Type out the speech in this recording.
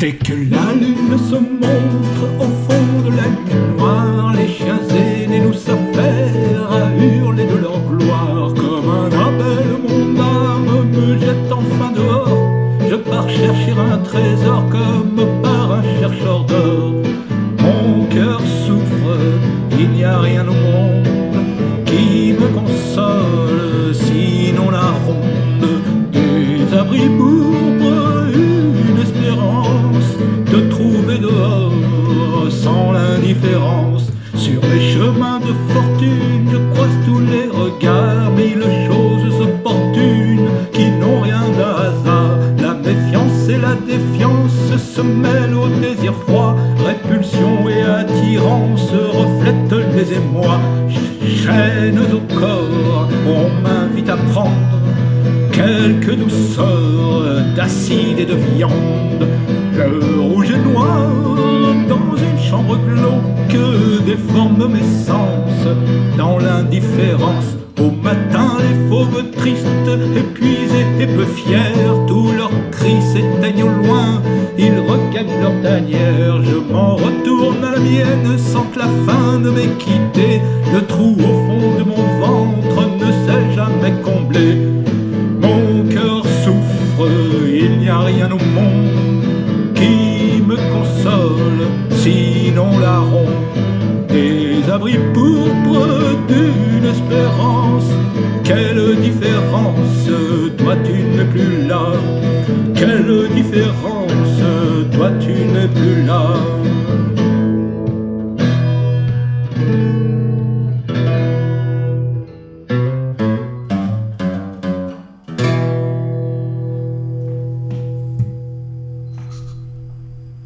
Dès que la lune se montre au fond de la nuit noire, les chiens aînés nous s'affairent à hurler de leur gloire. Comme un appel, mon âme me jette enfin dehors. Je pars chercher un trésor comme par un chercheur d'or. Mon cœur souffre, il n'y a rien au monde Sur les chemins de fortune, je croise tous les regards, mille choses opportunes qui n'ont rien d'un hasard. La méfiance et la défiance se mêlent au désir froid, répulsion et attirance reflètent les émois. Chaînes au corps, on m'invite à prendre quelques douceurs d'acide et de viande. Le rouge et noir dans une chambre glauque déforme mes sens dans l'indifférence. Au matin, les fauves tristes, épuisés et peu fiers, tous leurs cris s'éteignent au loin, ils regagnent leur tanière. Je m'en retourne à la mienne sans que la faim ne m'ait quitté. Le trou au fond de mon ventre ne s'est jamais comblé. Mon cœur souffre, il n'y a rien au monde qui me console, sinon la des abris pourpres d'une espérance. Quelle différence, toi tu n'es plus là. Quelle différence, toi tu n'es plus là.